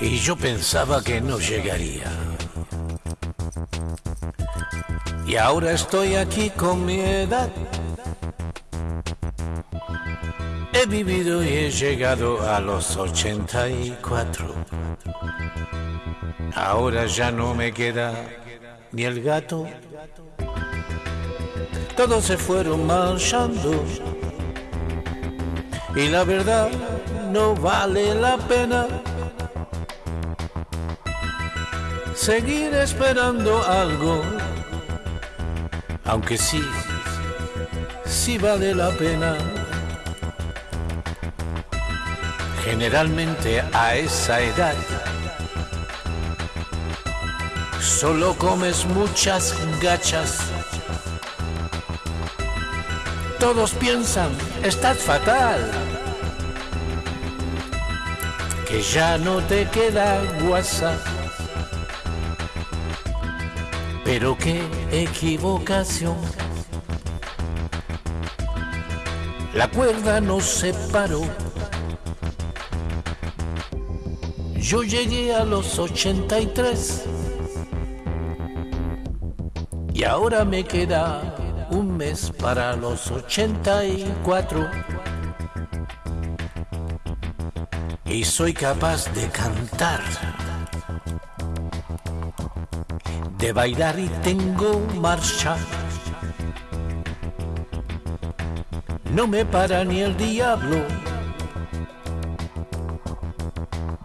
y yo pensaba que no llegaría. Y ahora estoy aquí con mi edad. He vivido y he llegado a los 84. Ahora ya no me queda ni el gato. Todos se fueron marchando. Y la verdad no vale la pena seguir esperando algo, aunque sí, sí vale la pena. Generalmente a esa edad solo comes muchas gachas. Todos piensan, estás fatal, que ya no te queda WhatsApp. Pero qué equivocación. La cuerda nos separó. Yo llegué a los 83 y ahora me queda un mes para los 84 y soy capaz de cantar, de bailar y tengo marcha. No me para ni el diablo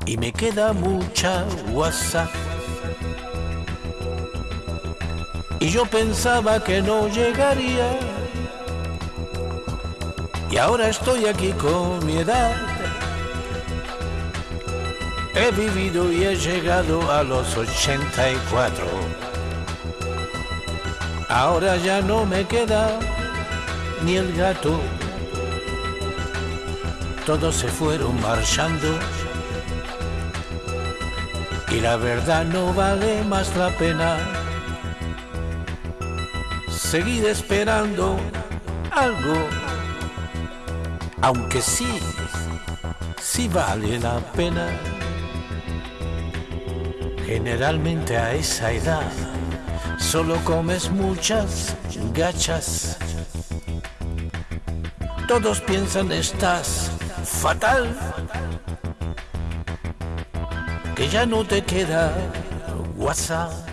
y me queda mucha guasa. Y yo pensaba que no llegaría. Y ahora estoy aquí con mi edad. He vivido y he llegado a los 84. Ahora ya no me queda ni el gato. Todos se fueron marchando y la verdad no vale más la pena seguir esperando algo, aunque sí, sí vale la pena. Generalmente a esa edad solo comes muchas gachas. Todos piensan estás fatal que ya no te queda WhatsApp.